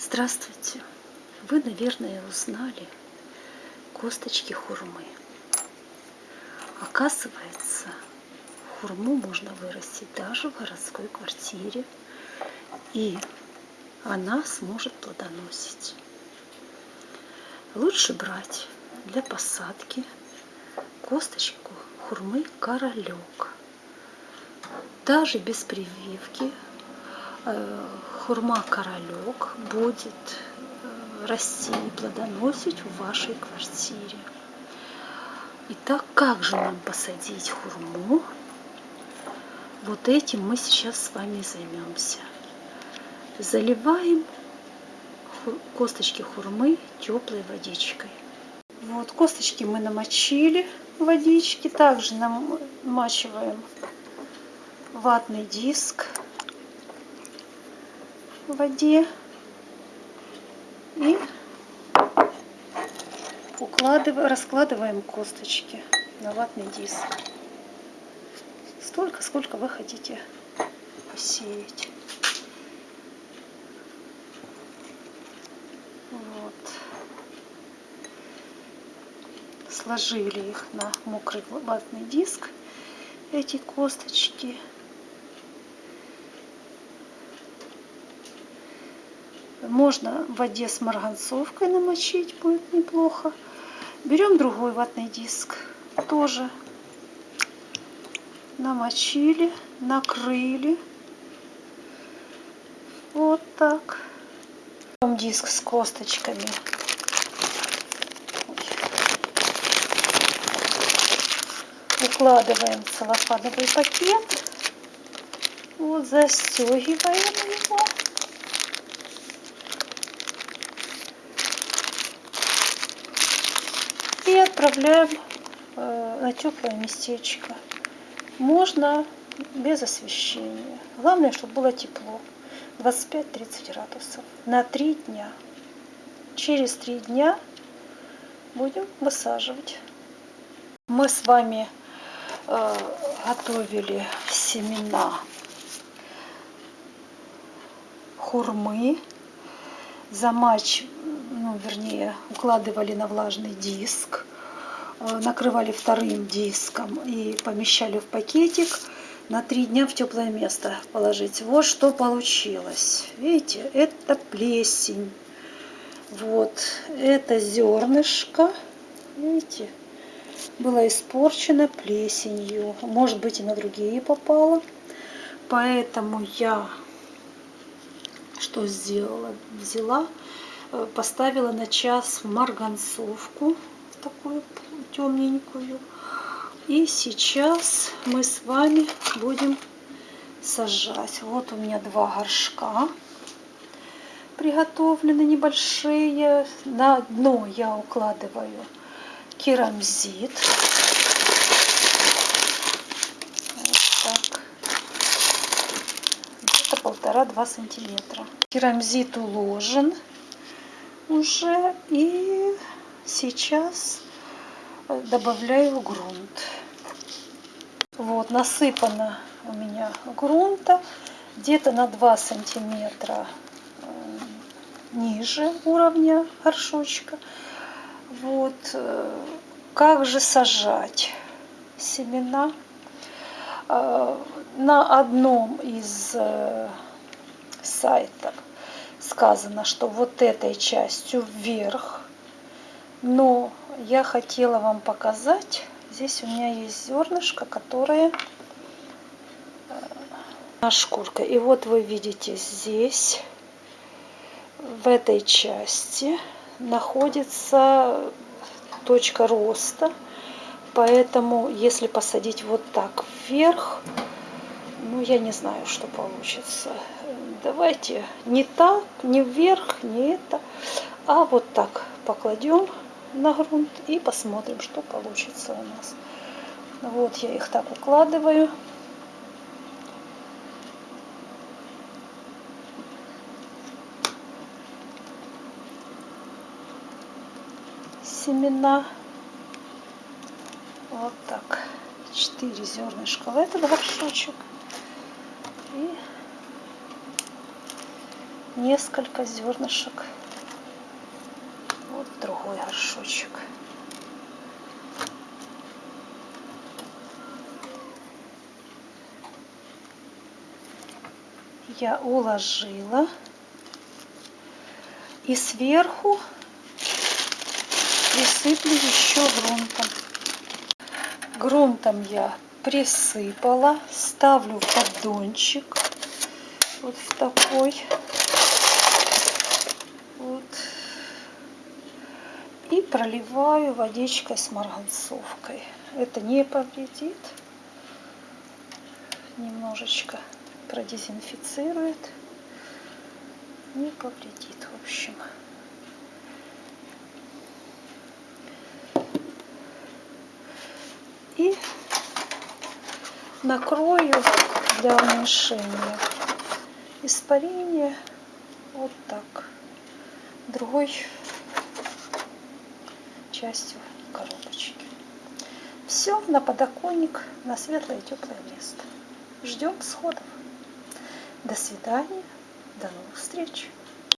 Здравствуйте! Вы, наверное, узнали косточки хурмы. Оказывается, хурму можно вырастить даже в городской квартире, и она сможет плодоносить. Лучше брать для посадки косточку хурмы королек. Даже без прививки хурма королек будет э, расти и плодоносить в вашей квартире. Итак, как же нам посадить хурму? Вот этим мы сейчас с вами займемся. Заливаем косточки хурмы теплой водичкой. Вот косточки мы намочили в водичке. Также намачиваем ватный диск в воде и укладываем, раскладываем косточки на ватный диск. Столько, сколько вы хотите посеять. Вот. Сложили их на мокрый ватный диск, эти косточки. Можно в воде с марганцовкой намочить, будет неплохо. Берем другой ватный диск, тоже намочили, накрыли. Вот так. Берем диск с косточками. Укладываем целлофановый пакет. Вот, застегиваем его. и отправляем э, на теплое местечко. Можно без освещения. Главное, чтобы было тепло. 25-30 градусов. На 3 дня. Через 3 дня будем высаживать. Мы с вами э, готовили семена хурмы. Замач ну, вернее, укладывали на влажный диск, накрывали вторым диском и помещали в пакетик на три дня в теплое место положить. Вот что получилось. Видите, это плесень. Вот, это зернышко, видите, было испорчено плесенью. Может быть и на другие попало. Поэтому я что сделала? Взяла Э, поставила на час в марганцовку, такую темненькую. И сейчас мы с вами будем сажать. Вот у меня два горшка приготовлены небольшие. На дно я укладываю керамзит. Где-то полтора-два сантиметра. Керамзит уложен уже. И сейчас добавляю грунт. Вот, насыпано у меня грунта где-то на 2 сантиметра э, ниже уровня горшочка. Вот, э, как же сажать семена? Э, на одном из сайтов сказано, что вот этой частью вверх. Но я хотела вам показать, здесь у меня есть зернышко, которое на шкурка. И вот вы видите здесь, в этой части, находится точка роста. Поэтому, если посадить вот так вверх, ну, я не знаю, что получится давайте не так, не вверх, не это, а вот так покладем на грунт и посмотрим, что получится у нас. Вот я их так укладываю. Семена. Вот так. Четыре зернышка в этот горшочек. И несколько зернышек. Другой горшочек. Я уложила. И сверху присыплю еще грунтом. Грунтом я присыпала, ставлю поддончик, вот в такой. Вот. И проливаю водичкой с марганцовкой. Это не повредит. Немножечко продезинфицирует. Не повредит, в общем. И накрою для уменьшения испарения вот так другой частью коробочки. Все на подоконник на светлое теплое место. Ждем сходов. До свидания. До новых встреч